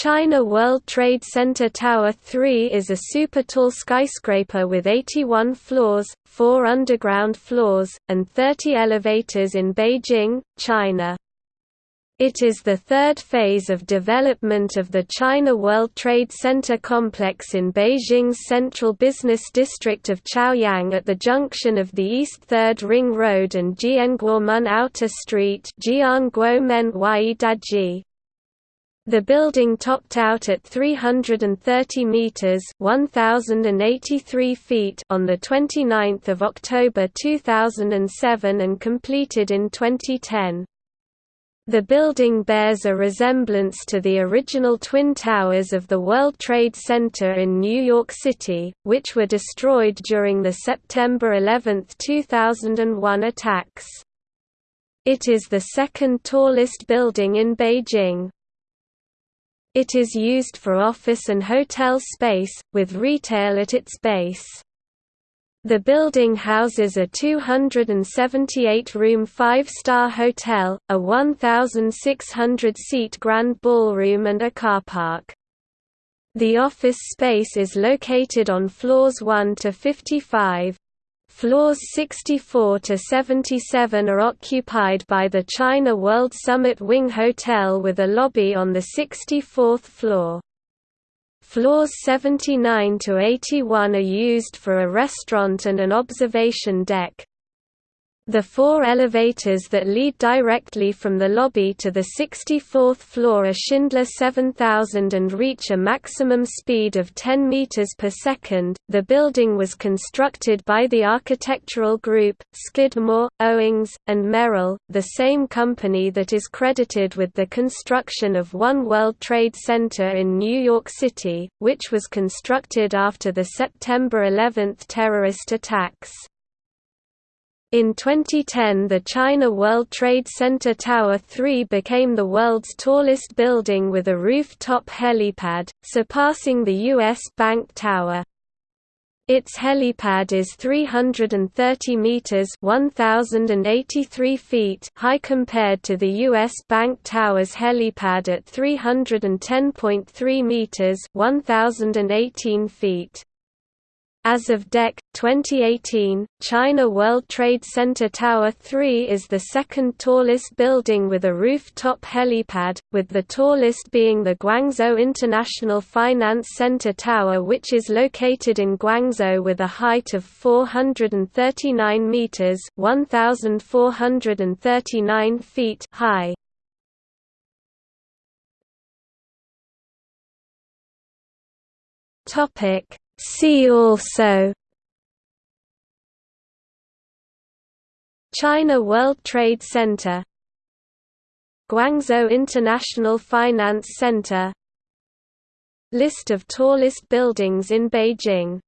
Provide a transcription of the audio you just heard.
China World Trade Center Tower 3 is a super-tall skyscraper with 81 floors, 4 underground floors, and 30 elevators in Beijing, China. It is the third phase of development of the China World Trade Center complex in Beijing's central business district of Chaoyang at the junction of the East Third Ring Road and Jianguomen Outer Street the building topped out at 330 meters (1083 feet) on the 29th of October 2007 and completed in 2010. The building bears a resemblance to the original Twin Towers of the World Trade Center in New York City, which were destroyed during the September 11, 2001 attacks. It is the second tallest building in Beijing. It is used for office and hotel space, with retail at its base. The building houses a 278-room five-star hotel, a 1,600-seat grand ballroom and a car park. The office space is located on floors 1 to 55, Floors 64 to 77 are occupied by the China World Summit Wing Hotel with a lobby on the 64th floor. Floors 79 to 81 are used for a restaurant and an observation deck. The four elevators that lead directly from the lobby to the 64th floor are Schindler 7000 and reach a maximum speed of 10 meters per second. The building was constructed by the architectural group Skidmore, Owings, and Merrill, the same company that is credited with the construction of One World Trade Center in New York City, which was constructed after the September 11 terrorist attacks. In 2010 the China World Trade Center Tower 3 became the world's tallest building with a rooftop helipad, surpassing the U.S. Bank Tower. Its helipad is 330 meters (1083 feet) high compared to the US Bank Tower's helipad at 310.3 meters (1018 feet). As of DEC 2018, China World Trade Center Tower 3 is the second tallest building with a rooftop helipad, with the tallest being the Guangzhou International Finance Center Tower which is located in Guangzhou with a height of 439 meters, 1439 feet high. Topic See also China World Trade Center Guangzhou International Finance Center List of tallest buildings in Beijing